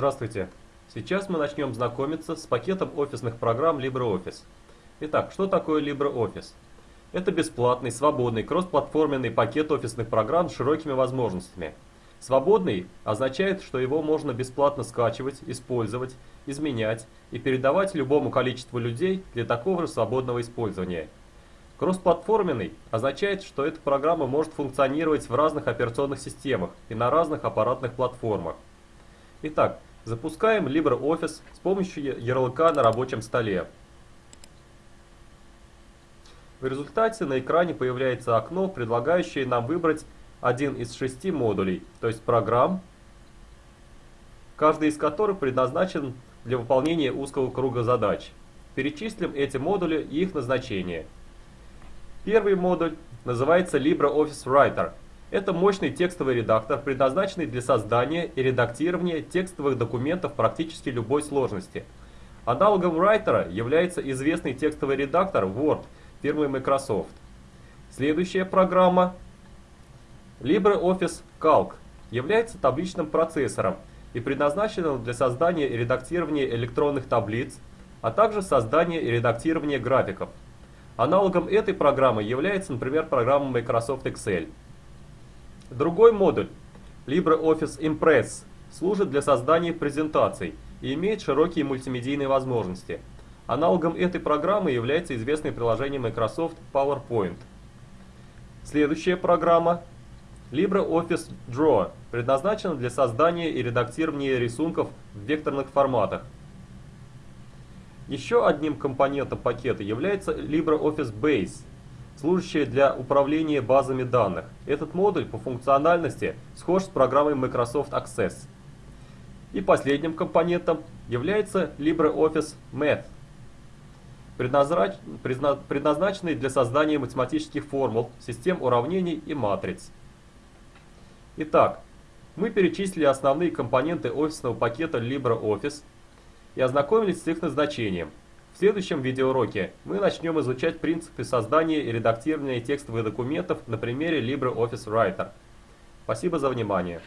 Здравствуйте! Сейчас мы начнем знакомиться с пакетом офисных программ LibreOffice. Итак, что такое LibreOffice? Это бесплатный, свободный, кроссплатформенный пакет офисных программ с широкими возможностями. Свободный означает, что его можно бесплатно скачивать, использовать, изменять и передавать любому количеству людей для такого же свободного использования. Кроссплатформенный означает, что эта программа может функционировать в разных операционных системах и на разных аппаратных платформах. Итак, запускаем LibreOffice с помощью ярлыка на рабочем столе. В результате на экране появляется окно, предлагающее нам выбрать один из шести модулей, то есть программ, каждый из которых предназначен для выполнения узкого круга задач. Перечислим эти модули и их назначение. Первый модуль называется LibreOffice Writer. Это мощный текстовый редактор, предназначенный для создания и редактирования текстовых документов практически любой сложности. Аналогом Writer является известный текстовый редактор Word фирмы Microsoft. Следующая программа LibreOffice Calc является табличным процессором и предназначенным для создания и редактирования электронных таблиц, а также создания и редактирования графиков. Аналогом этой программы является, например, программа Microsoft Excel. Другой модуль LibreOffice Impress служит для создания презентаций и имеет широкие мультимедийные возможности. Аналогом этой программы является известное приложение Microsoft PowerPoint. Следующая программа LibreOffice Draw предназначена для создания и редактирования рисунков в векторных форматах. Еще одним компонентом пакета является LibreOffice Base, служащая для управления базами данных. Этот модуль по функциональности схож с программой Microsoft Access. И последним компонентом является LibreOffice Math, предназначенный для создания математических формул, систем уравнений и матриц. Итак, мы перечислили основные компоненты офисного пакета LibreOffice и ознакомились с их назначением. В следующем видеоуроке мы начнем изучать принципы создания и редактирования текстовых документов на примере LibreOffice Writer. Спасибо за внимание.